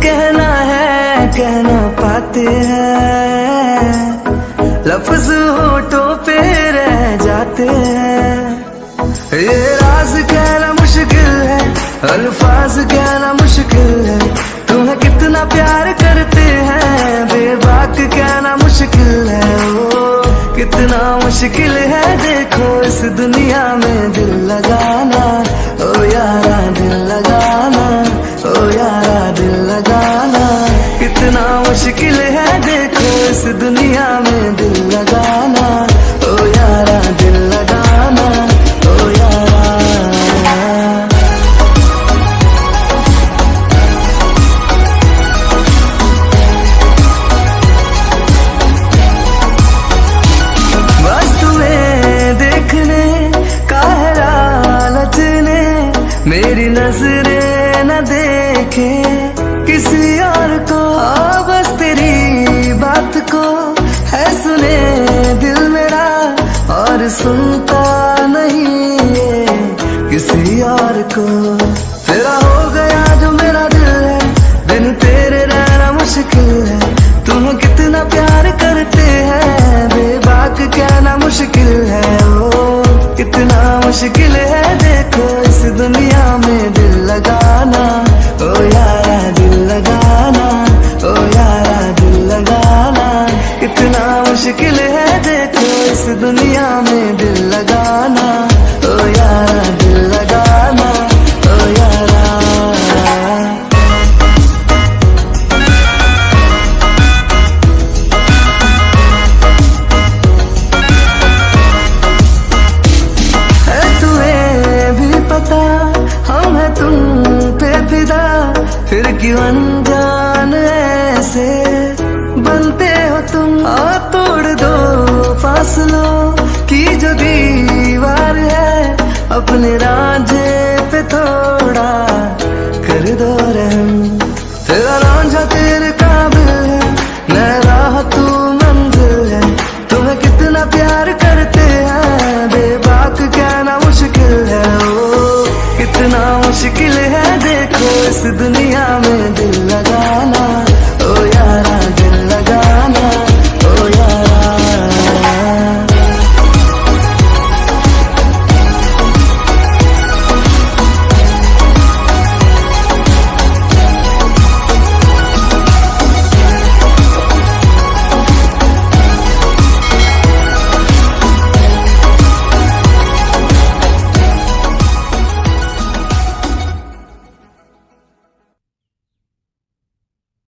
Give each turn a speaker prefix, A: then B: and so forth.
A: कहना है, कहना पाते हैं। लफ्ज होठों पे रह जाते हैं। ये राज कहना मुश्किल है, अल्फाज कहना मुश्किल है। तुम्हें कितना प्यार करते हैं, बेबाक कहना मुश्किल है। ओ, कितना मुश्किल है, देखो इस दुनिया में दिल लगा। मुश्किल है देखो इस दुनिया में दिल लगाना। ओ यारा, दिल लगाना। ओ यारा। वस्तुएँ देखने का है लालच ने मेरी नज़रें सुनता नहीं किसी और को। तेरा हो गया जो मेरा दिल है, बिन तेरे रहना मुश्किल है। तुम कितना प्यार करते हैं, बेबाक कहना मुश्किल है। ओ, कितना मुश्किल है, देखो इस दुनिया में दिल लगाना। ओ यारा, दिल लगाना। ओ यारा, दिल लगाना। कितना मुश्किल है, देखो इस दुनिया में दिल लगाना, ओ यारा दिल लगाना, ओ यारा। है तुम्हें भी पता हम है तुम पे फिदा। फिर क्यों अनजान ऐसे बनते हो तुम? आ तोड़ दो। फासलों की जो दीवार है, अपने रांझे पे थोड़ा कर दो रहम। तेरा रांझा तेरे काबिल है नैरा तू मंजिल है। तुम्हें कितना प्यार करते हैं, बेबाक कहना मुश्किल है। ओ, कितना मुश्किल है, देखो इस दुनिया